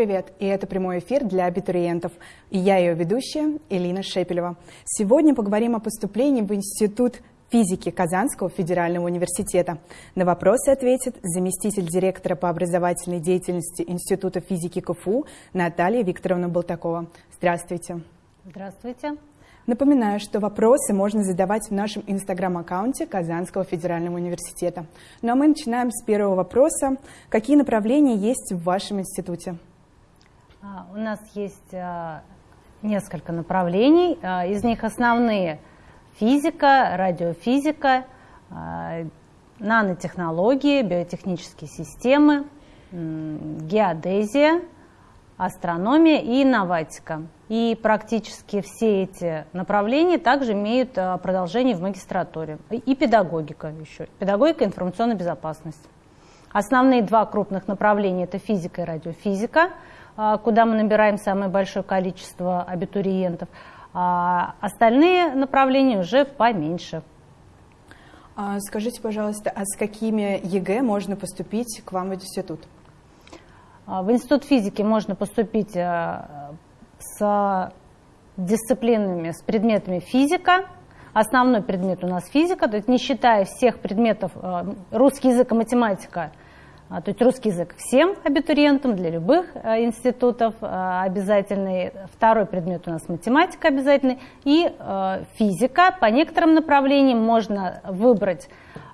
привет! И это прямой эфир для абитуриентов. И я ее ведущая Элина Шепелева. Сегодня поговорим о поступлении в Институт физики Казанского федерального университета. На вопросы ответит заместитель директора по образовательной деятельности Института физики КФУ Наталья Викторовна Болтакова. Здравствуйте. Здравствуйте. Напоминаю, что вопросы можно задавать в нашем инстаграм-аккаунте Казанского федерального университета. Ну а мы начинаем с первого вопроса. Какие направления есть в вашем институте? А, у нас есть а, несколько направлений. А, из них основные – физика, радиофизика, нанотехнологии, биотехнические системы, геодезия – астрономия и инноватика. И практически все эти направления также имеют продолжение в магистратуре. И педагогика еще. Педагогика и информационная безопасность. Основные два крупных направления – это физика и радиофизика, куда мы набираем самое большое количество абитуриентов. А остальные направления уже поменьше. Скажите, пожалуйста, а с какими ЕГЭ можно поступить к вам в институт? А, в институт физики можно поступить с дисциплинами, с предметами физика. Основной предмет у нас физика, то есть не считая всех предметов русский язык и математика, а, то есть русский язык всем абитуриентам для любых э, институтов обязательный. Второй предмет у нас математика обязательный. И физика. По некоторым направлениям можно выбрать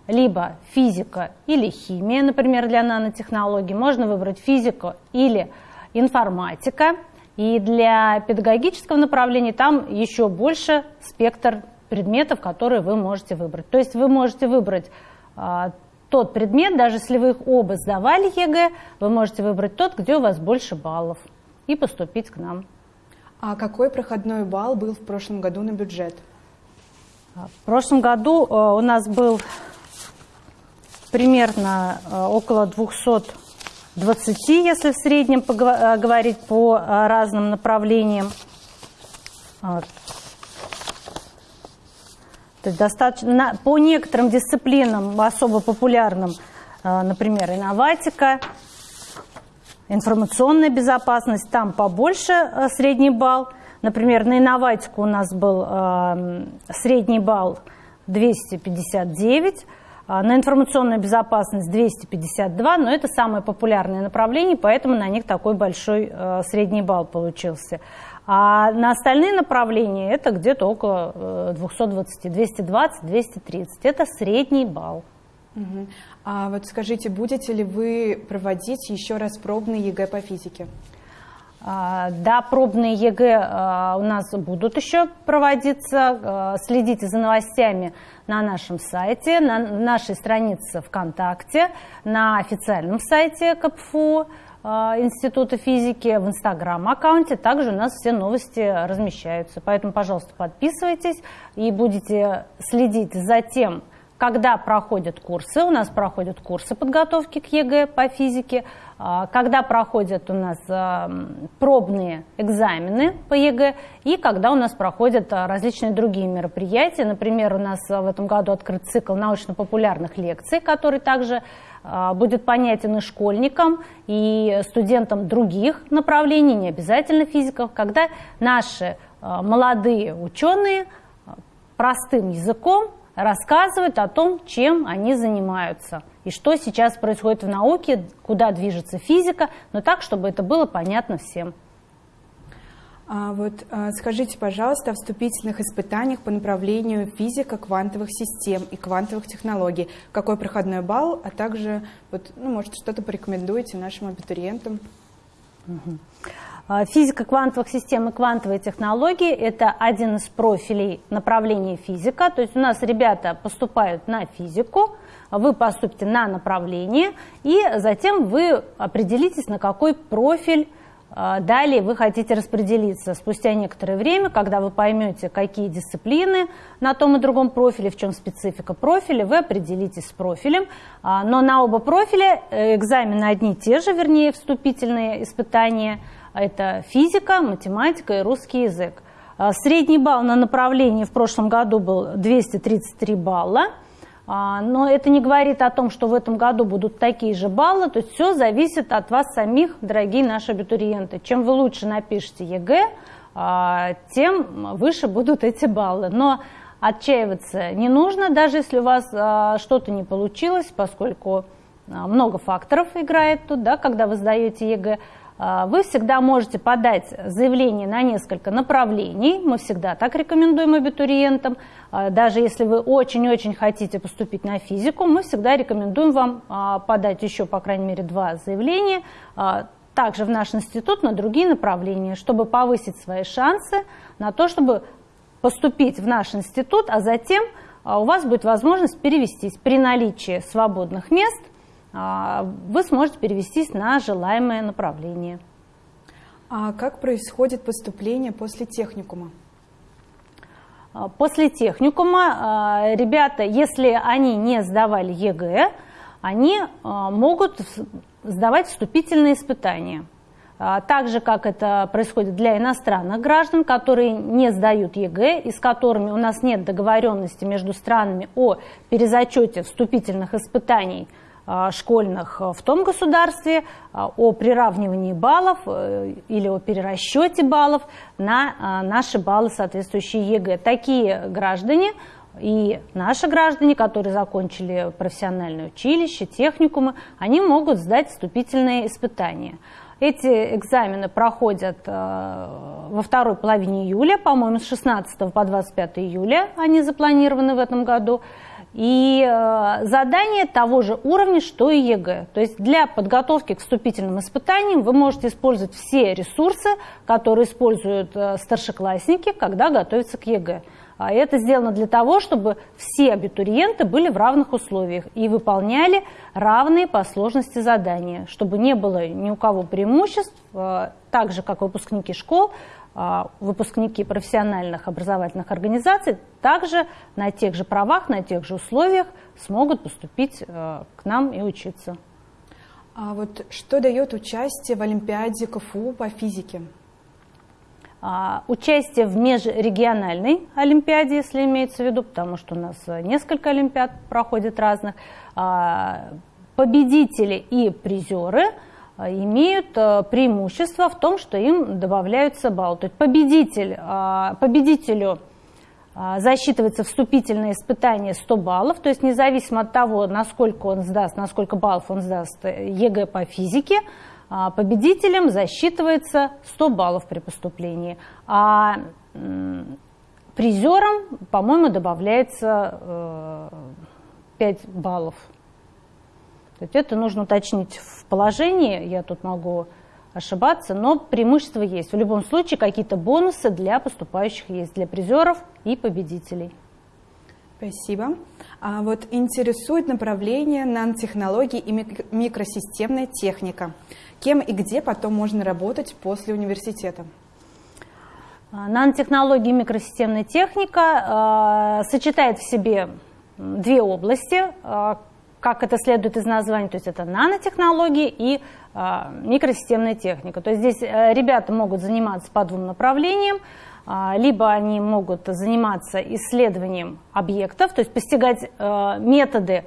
либо физика или химия, например, для нанотехнологий, можно выбрать физику или информатика. И для педагогического направления там еще больше спектр предметов, которые вы можете выбрать. То есть вы можете выбрать а, тот предмет, даже если вы их оба сдавали ЕГЭ, вы можете выбрать тот, где у вас больше баллов, и поступить к нам. А какой проходной балл был в прошлом году на бюджет? В прошлом году а, у нас был примерно э, около 220, если в среднем э, говорить по э, разным направлениям. То есть достаточно, по некоторым дисциплинам особо популярным, например, инноватика, информационная безопасность, там побольше средний балл. Например, на инноватику у нас был средний балл 259, а, на информационную безопасность 252, но это самое популярное направление, поэтому на них такой большой э, средний балл получился. А на остальные направления это где-то около 220, 220, 230. Это средний балл. Угу. А вот скажите, будете ли вы проводить еще раз пробный ЕГЭ по физике? А, да, пробные ЕГЭ а, у нас будут еще проводиться. А, следите за новостями на нашем сайте, на нашей странице ВКонтакте, на официальном сайте КПФУ Института физики, в Инстаграм-аккаунте. Также у нас все новости размещаются. Поэтому, пожалуйста, подписывайтесь и будете следить за тем, когда проходят курсы. У нас проходят курсы подготовки к ЕГЭ по физике, когда проходят у нас а, пробные экзамены по ЕГЭ и когда у нас проходят а, различные другие мероприятия. Например, у нас в этом году открыт цикл научно-популярных лекций, который также будет понятен и школьникам, и студентам других направлений, не обязательно физиков, когда наши молодые ученые простым языком рассказывают о том, чем они занимаются и что сейчас происходит в науке, куда движется физика, но так, чтобы это было понятно всем. А вот а, скажите, пожалуйста, о вступительных испытаниях по направлению физика квантовых систем и квантовых технологий. Какой проходной балл, а также, вот, ну, может, что-то порекомендуете нашим абитуриентам? Угу. А, физика квантовых систем и квантовые технологии – это один из профилей направления физика. То есть у нас ребята поступают на физику, вы поступите на направление, и затем вы определитесь, на какой профиль а, далее вы хотите распределиться. Спустя некоторое время, когда вы поймете, какие дисциплины на том и другом профиле, в чем специфика профиля, вы определитесь с профилем. А, но на оба профиля э, экзамены одни и те же, вернее, вступительные испытания – это физика, математика и русский язык. А, средний балл на направлении в прошлом году был 233 балла. А, но это не говорит о том, что в этом году будут такие же баллы, то есть все зависит от вас самих, дорогие наши абитуриенты. Чем вы лучше напишете ЕГЭ, а, тем выше будут эти баллы. Но отчаиваться не нужно, даже если у вас а, что-то не получилось, поскольку много факторов играет тут, да, когда вы сдаете ЕГЭ. А, вы всегда можете подать заявление на несколько направлений. Мы всегда так рекомендуем абитуриентам. А, даже если вы очень-очень хотите поступить на физику, мы всегда рекомендуем вам а, подать еще, по крайней мере, два заявления, также в наш институт на другие направления, чтобы повысить свои шансы на то, чтобы поступить в наш институт, а затем у вас будет возможность перевестись при наличии свободных мест – вы сможете перевестись на желаемое направление. А как происходит поступление после техникума? А, после техникума а, ребята, если они не сдавали ЕГЭ, они могут сдавать вступительные испытания. Так же, как это происходит для иностранных граждан, которые не сдают ЕГЭ и с которыми у нас нет договоренности между странами о перезачете вступительных испытаний – а, школьных в том государстве а, о приравнивании баллов э, или о перерасчете баллов на наши баллы, соответствующие ЕГЭ. Такие граждане и наши граждане, которые закончили профессиональное училище, техникумы, они могут сдать вступительные испытания. Эти экзамены проходят во второй половине июля, по-моему, с 16 по 25 июля они запланированы в этом году и э, задание того же уровня, что и ЕГЭ. То есть для подготовки к вступительным испытаниям вы можете использовать все ресурсы, которые используют э, старшеклассники, когда готовятся к ЕГЭ. А это сделано для того, чтобы все абитуриенты были в равных условиях и выполняли равные по сложности задания, чтобы не было ни у кого преимуществ, э, так же, как выпускники школ, выпускники профессиональных образовательных организаций также на тех же правах, на тех же условиях смогут поступить э, к нам и учиться. А вот что дает участие в Олимпиаде КФУ по физике? А, участие в межрегиональной Олимпиаде, если имеется в виду, потому что у нас несколько Олимпиад проходит разных, победители и призеры – а, имеют э, преимущество в том, что им добавляются баллы. То есть победитель, а, победителю засчитывается вступительное испытание 100 баллов, то есть независимо от того, насколько он сдаст, насколько баллов он сдаст э, ЕГЭ по физике, победителям засчитывается 100 баллов при поступлении. А призерам, по-моему, добавляется 5 э, баллов. То есть это нужно уточнить в положении, я тут могу ошибаться, но преимущества есть. В любом случае какие-то бонусы для поступающих есть, для призеров и победителей. Спасибо. А вот интересует направление нанотехнологии и микросистемная техника. Кем и где потом можно работать после университета? А, нанотехнологии и микросистемная техника э, сочетает в себе две области, э, как это следует из названия, то есть это нанотехнологии и э, микросистемная техника. То есть здесь э, ребята могут заниматься по двум направлениям, э, либо они могут заниматься исследованием объектов, то есть постигать э, методы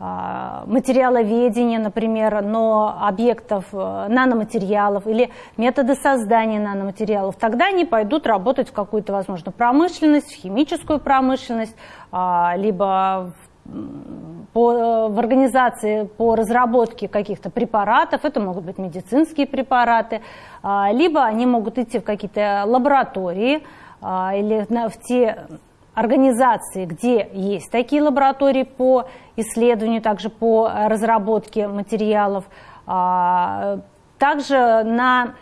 материаловедения, например, но объектов наноматериалов или методы создания наноматериалов, тогда они пойдут работать в какую-то, возможно, промышленность, в химическую промышленность, либо по, э, в организации по разработке каких-то препаратов, это могут быть медицинские препараты, а, либо они могут идти в какие-то лаборатории а, или в те организации, где есть такие лаборатории по исследованию, также по разработке материалов, а, также на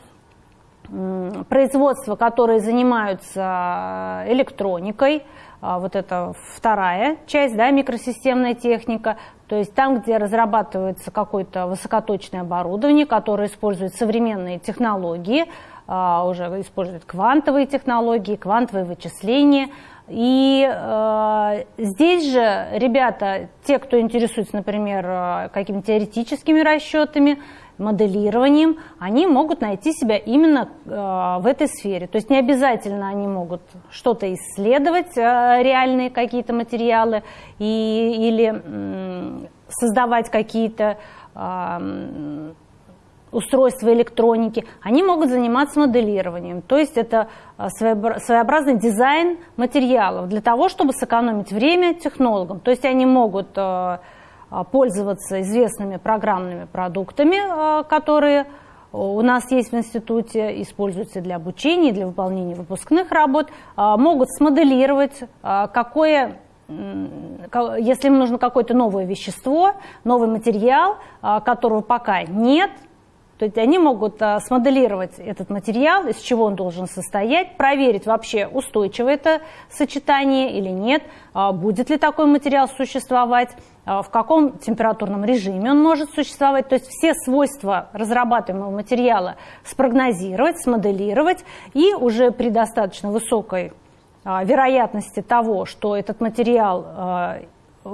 производства, которые занимаются электроникой, а, вот это вторая часть, да, микросистемная техника, то есть там, где разрабатывается какое-то высокоточное оборудование, которое использует современные технологии, а, уже использует квантовые технологии, квантовые вычисления. И э, здесь же ребята, те, кто интересуется, например, какими-то теоретическими расчетами, моделированием, они могут найти себя именно э, в этой сфере. То есть не обязательно они могут что-то исследовать, э, реальные какие-то материалы, и, или создавать какие-то э, устройства электроники, они могут заниматься моделированием. То есть это своеобразный дизайн материалов для того, чтобы сэкономить время технологам. То есть они могут пользоваться известными программными продуктами, а, которые у нас есть в институте, используются для обучения, для выполнения выпускных работ, а, могут смоделировать, какое, если им нужно какое-то новое вещество, новый материал, которого пока нет, то есть они могут а, смоделировать этот материал, из чего он должен состоять, проверить вообще, устойчиво это сочетание или нет, а, будет ли такой материал существовать, а, в каком температурном режиме он может существовать. То есть все свойства разрабатываемого материала спрогнозировать, смоделировать и уже при достаточно высокой вероятности того, что этот материал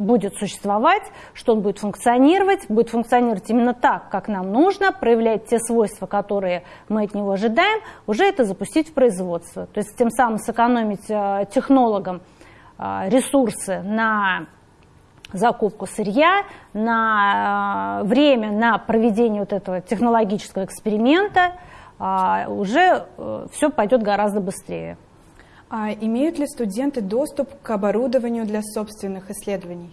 будет существовать, что он будет функционировать, будет функционировать именно так, как нам нужно, проявлять те свойства, которые мы от него ожидаем, уже это запустить в производство. То есть тем самым сэкономить э, технологам э, ресурсы на закупку сырья, на э, время на проведение вот этого технологического эксперимента, уже все пойдет гораздо быстрее. А имеют ли студенты доступ к оборудованию для собственных исследований?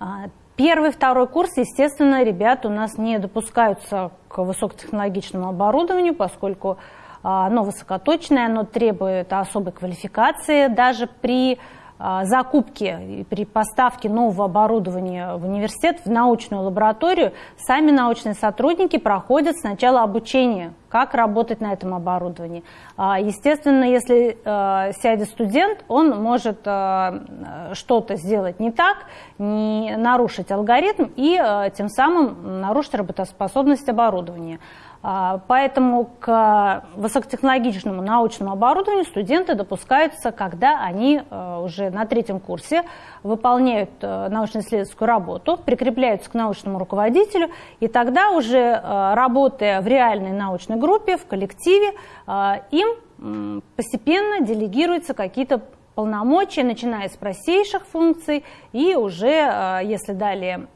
А, первый, второй курс, естественно, ребят у нас не допускаются к высокотехнологичному оборудованию, поскольку а, оно высокоточное, оно требует особой квалификации. Даже при закупки и при поставке нового оборудования в университет, в научную лабораторию, сами научные сотрудники проходят сначала обучение, как работать на этом оборудовании. А, естественно, если а, сядет студент, он может что-то сделать не так, не нарушить алгоритм и тем самым нарушить работоспособность оборудования. А, поэтому к высокотехнологичному научному оборудованию студенты допускаются, когда они э, уже на третьем курсе выполняют э, научно-исследовательскую работу, прикрепляются к научному руководителю, и тогда уже э, работая в реальной научной группе, в коллективе, им постепенно делегируются какие-то полномочия, начиная с простейших функций, и уже, если далее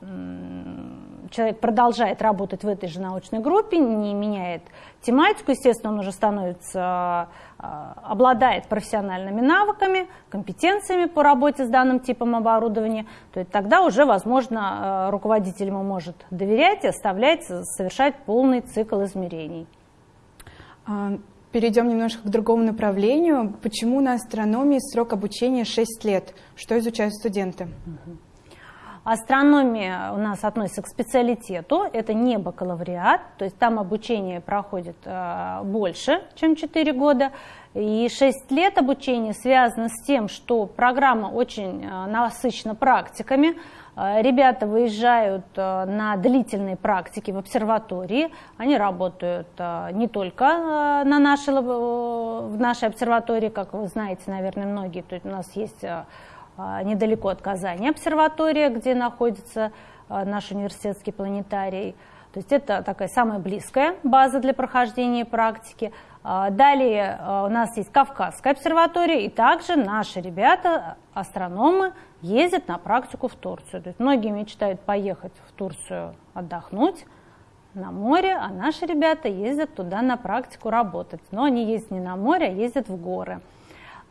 человек продолжает работать в этой же научной группе, не меняет тематику, естественно, он уже становится, а, обладает профессиональными навыками, компетенциями по работе с данным типом оборудования, то есть тогда уже, возможно, а, руководитель ему может доверять и оставлять совершать полный цикл измерений. А, перейдем немножко к другому направлению. Почему на астрономии срок обучения 6 лет? Что изучают студенты? Угу. Астрономия у нас относится к специалитету, это не бакалавриат, то есть там обучение проходит э, больше, чем 4 года. И 6 лет обучения связано с тем, что программа очень э, насыщена практиками. Э, ребята выезжают на длительные практики в обсерватории. Они работают не только на нашей, в нашей обсерватории, как вы знаете, наверное, многие. То есть у нас есть недалеко от Казани обсерватория, где находится а, наш университетский планетарий. То есть это такая самая близкая база для прохождения практики. А, далее у нас есть Кавказская обсерватория, и также наши ребята, астрономы, ездят на практику в Турцию. То есть многие мечтают поехать в Турцию отдохнуть на море, а наши ребята ездят туда на практику работать. Но они ездят не на море, а ездят в горы.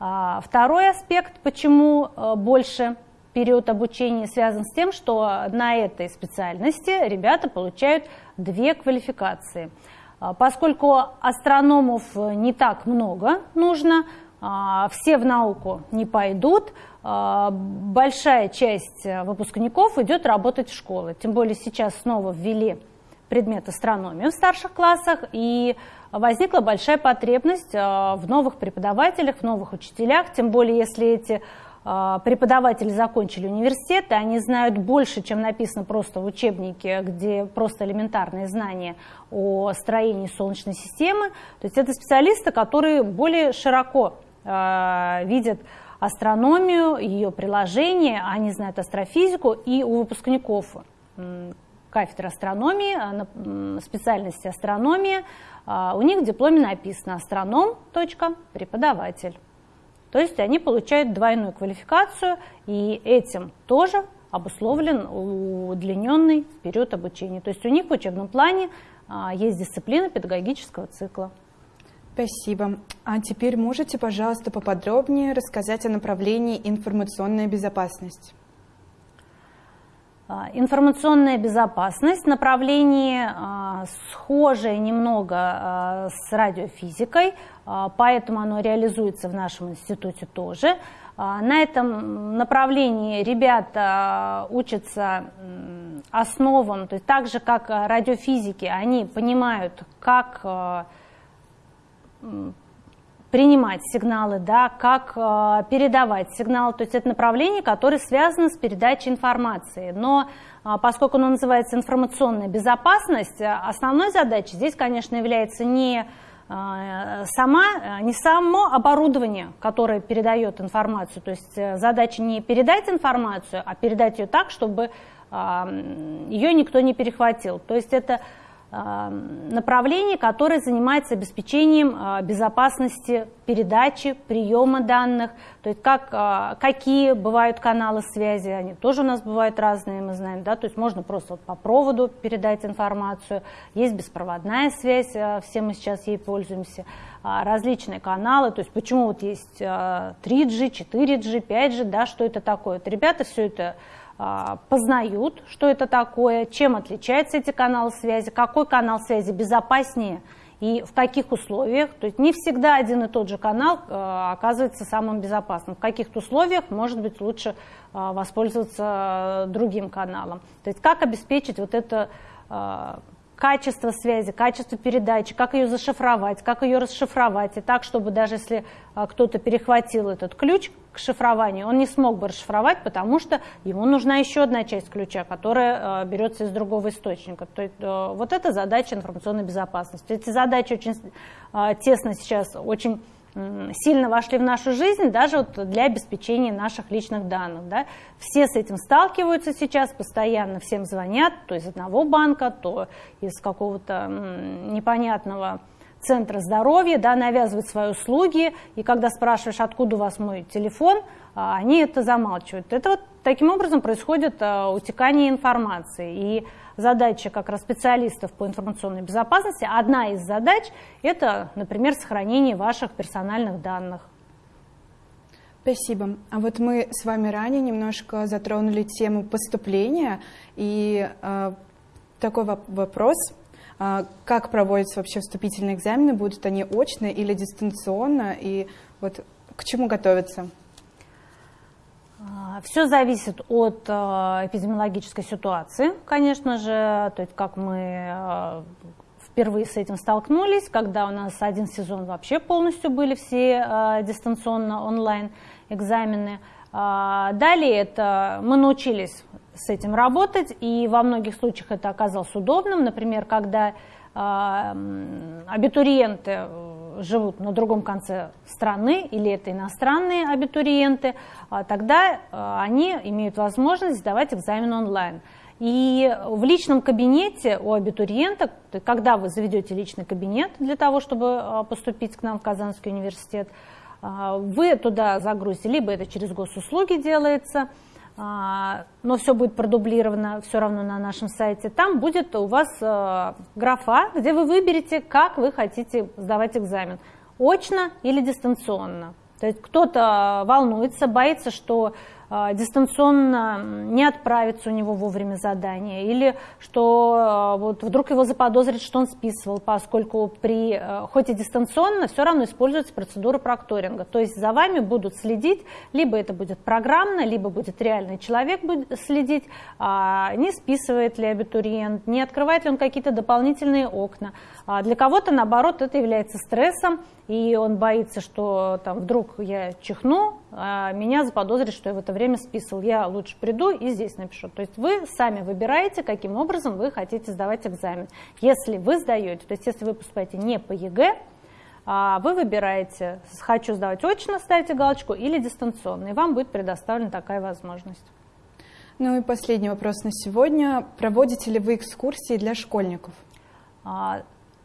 А, второй аспект, почему э, больше период обучения связан с тем, что на этой специальности ребята получают две квалификации. А, поскольку астрономов не так много нужно, а, все в науку не пойдут, большая часть выпускников идет работать в школы. Тем более сейчас снова ввели предмет астрономии в старших классах, и возникла большая потребность а, в новых преподавателях, в новых учителях, тем более если эти а, преподаватели закончили университет, и они знают больше, чем написано просто в учебнике, где просто элементарные знания о строении Солнечной системы. То есть это специалисты, которые более широко э, видят астрономию, ее приложение, они знают астрофизику, и у выпускников кафедры астрономии, специальности астрономия, у них в дипломе написано астроном. Преподаватель. То есть они получают двойную квалификацию, и этим тоже обусловлен удлиненный период обучения. То есть у них в учебном плане а, есть дисциплина педагогического цикла. Спасибо. А теперь можете, пожалуйста, поподробнее рассказать о направлении информационная безопасность? А, информационная безопасность, направление а, схожее немного с радиофизикой, поэтому оно реализуется в нашем институте тоже. На этом направлении ребята учатся основам, то есть так же, как радиофизики, они понимают, как принимать сигналы, да, как э, передавать сигналы. То есть это направление, которое связано с передачей информации. Но э, поскольку оно называется информационная безопасность, э, основной задачей здесь, конечно, является не э, сама, не само оборудование, которое передает информацию. То есть э, задача не передать информацию, а передать ее так, чтобы э, ее никто не перехватил. То есть это направление, которое занимается обеспечением а, безопасности передачи, приема данных, то есть как, а, какие бывают каналы связи, они тоже у нас бывают разные, мы знаем, да, то есть можно просто вот по проводу передать информацию, есть беспроводная связь, а, все мы сейчас ей пользуемся, различные каналы, то есть почему вот есть 3G, 4G, 5G, да, что это такое, вот ребята все это а, познают, что это такое, чем отличаются эти каналы связи, какой канал связи безопаснее и в каких условиях. То есть не всегда один и тот же канал а, оказывается самым безопасным. В каких-то условиях может быть лучше а, воспользоваться другим каналом. То есть как обеспечить вот это качество связи, качество передачи, как ее зашифровать, как ее расшифровать, и так, чтобы даже если а, кто-то перехватил этот ключ к шифрованию, он не смог бы расшифровать, потому что ему нужна еще одна часть ключа, которая а, берется из другого источника. То есть а, вот это задача информационной безопасности. Эти задачи очень тесно сейчас, очень сильно вошли в нашу жизнь, даже вот для обеспечения наших личных данных. Да. Все с этим сталкиваются сейчас, постоянно всем звонят, то из одного банка, то из какого-то непонятного центра здоровья, да, навязывают свои услуги, и когда спрашиваешь, откуда у вас мой телефон, а, они это замалчивают. Это вот таким образом происходит а, утекание информации. И задача как раз специалистов по информационной безопасности, одна из задач – это, например, сохранение ваших персональных данных. Спасибо. А вот мы с вами ранее немножко затронули тему поступления, и э, такой вопрос, э, как проводятся вообще вступительные экзамены, будут они очно или дистанционно, и вот к чему готовиться? А, Все зависит от а, эпидемиологической ситуации, конечно же, то есть как мы а, впервые с этим столкнулись, когда у нас один сезон вообще полностью были все дистанционно онлайн экзамены. Далее это мы научились с этим работать, и во многих случаях это оказалось удобным. Например, когда абитуриенты живут на другом конце страны или это иностранные абитуриенты, а тогда а, они имеют возможность сдавать экзамен онлайн. И в личном кабинете у абитуриента, когда вы заведете личный кабинет для того, чтобы а, поступить к нам в Казанский университет, вы туда загрузите, либо это через госуслуги делается, но все будет продублировано все равно на нашем сайте. Там будет у вас графа, где вы выберете, как вы хотите сдавать экзамен очно или дистанционно. То есть кто-то волнуется, боится, что а, дистанционно не отправится у него вовремя задание, или что а, вот вдруг его заподозрит, что он списывал, поскольку при, а, хоть и дистанционно, все равно используется процедура прокторинга. То есть за вами будут следить, либо это будет программно, либо будет реальный человек будет следить, не списывает ли абитуриент, не открывает ли он какие-то дополнительные окна. Для кого-то, наоборот, это является стрессом, и он боится, что там вдруг я чихну, а меня заподозрит, что я в это время списывал. Я лучше приду и здесь напишу. То есть вы сами выбираете, каким образом вы хотите сдавать экзамен. Если вы сдаете, то есть если вы поступаете не по ЕГЭ, а вы выбираете, хочу сдавать очно, ставите галочку, или дистанционно, и вам будет предоставлена такая возможность. Ну и последний вопрос на сегодня. Проводите ли вы экскурсии для школьников?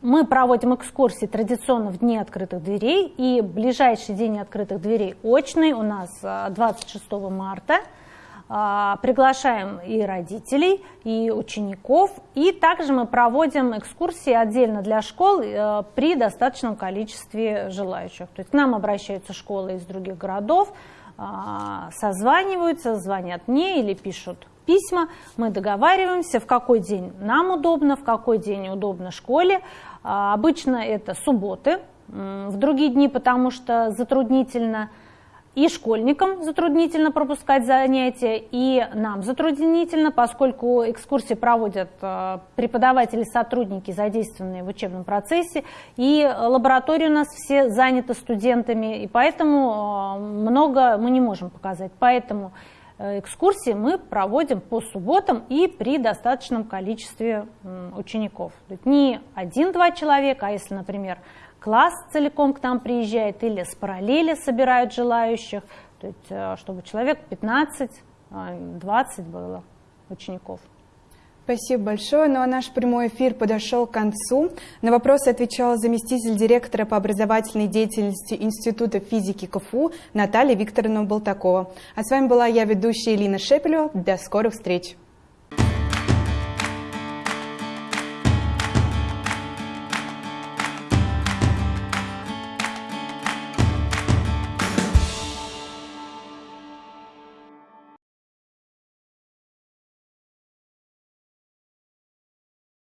А, мы проводим экскурсии традиционно в Дни открытых дверей, и ближайший день открытых дверей очный у нас 26 а, марта. А, приглашаем и родителей, и учеников, и также мы проводим экскурсии отдельно для школ э, при достаточном количестве желающих. То есть к нам обращаются школы из других городов, а, созваниваются, звонят мне или пишут письма, мы договариваемся, в какой день нам удобно, в какой день удобно школе. А, обычно это субботы, в другие дни, потому что затруднительно и школьникам затруднительно пропускать занятия, и нам затруднительно, поскольку экскурсии проводят э, преподаватели, сотрудники, задействованные в учебном процессе, и лаборатории у нас все заняты студентами, и поэтому э, много мы не можем показать. Поэтому экскурсии мы проводим по субботам и при достаточном количестве учеников. Не один-два человека, а если, например, класс целиком к нам приезжает или с параллели собирают желающих, то есть, э, чтобы человек 15-20 э, было учеников. Спасибо большое. Ну а наш прямой эфир подошел к концу. На вопросы отвечала заместитель директора по образовательной деятельности Института физики КФУ Наталья Викторовна Болтакова. А с вами была я, ведущая Элина Шепелева. До скорых встреч!